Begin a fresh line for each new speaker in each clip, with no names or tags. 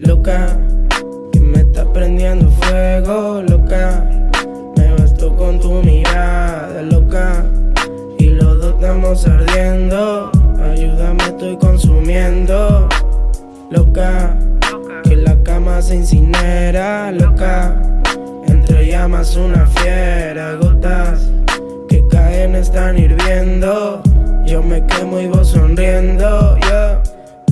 loca, que me está prendiendo fuego, loca. Me bastó con tu mirada, loca, y los dos estamos ardiendo. Ayúdame, estoy consumiendo, loca, que la cama se incinera, loca. Entre llamas una fiera, gotas que caen están hirviendo. Yo me quemo y vos sonriendo, yeah.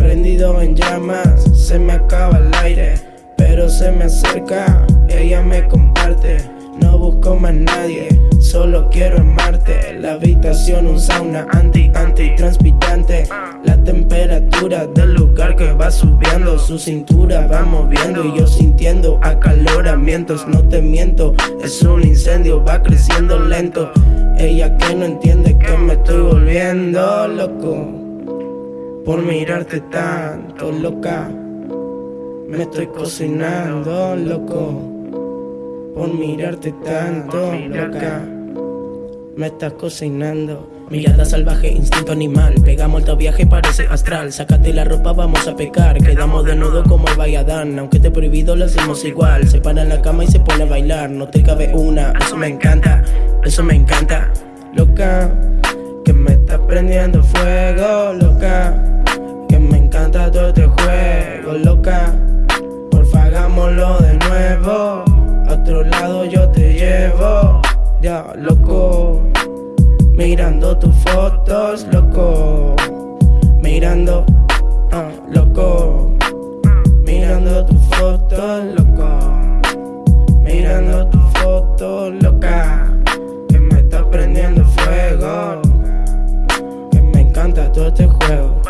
Prendido en llamas, se me acaba el aire, pero se me acerca, ella me comparte. No busco más nadie, solo quiero amarte. La habitación un sauna anti, anti transpirante. La temperatura del lugar que va subiendo, su cintura va moviendo y yo sintiendo acaloramientos. No te miento, es un incendio, va creciendo lento. Ella que no entiende que me estoy volviendo loco por mirarte tanto, loca. Me estoy cocinando, loco por mirarte tanto, loca. Me estás cocinando. Mirada salvaje, instinto animal. Pegamos el viaje, parece astral. Sácate la ropa, vamos a pecar. Quedamos de nudo como el Bayadán. Aunque te prohibido, lo hacemos igual. Se para en la cama y se pone a bailar. No te cabe una, eso me encanta. Eso me encanta, loca. Que me estás prendiendo fuego, Hagámoslo de nuevo. A otro lado yo te llevo, ya loco. Mirando tus fotos, loco. Mirando, ah, loco. Mirando tus fotos, loco. Mirando tus fotos, loca. Que me está prendiendo fuego. Que me encanta todo este juego.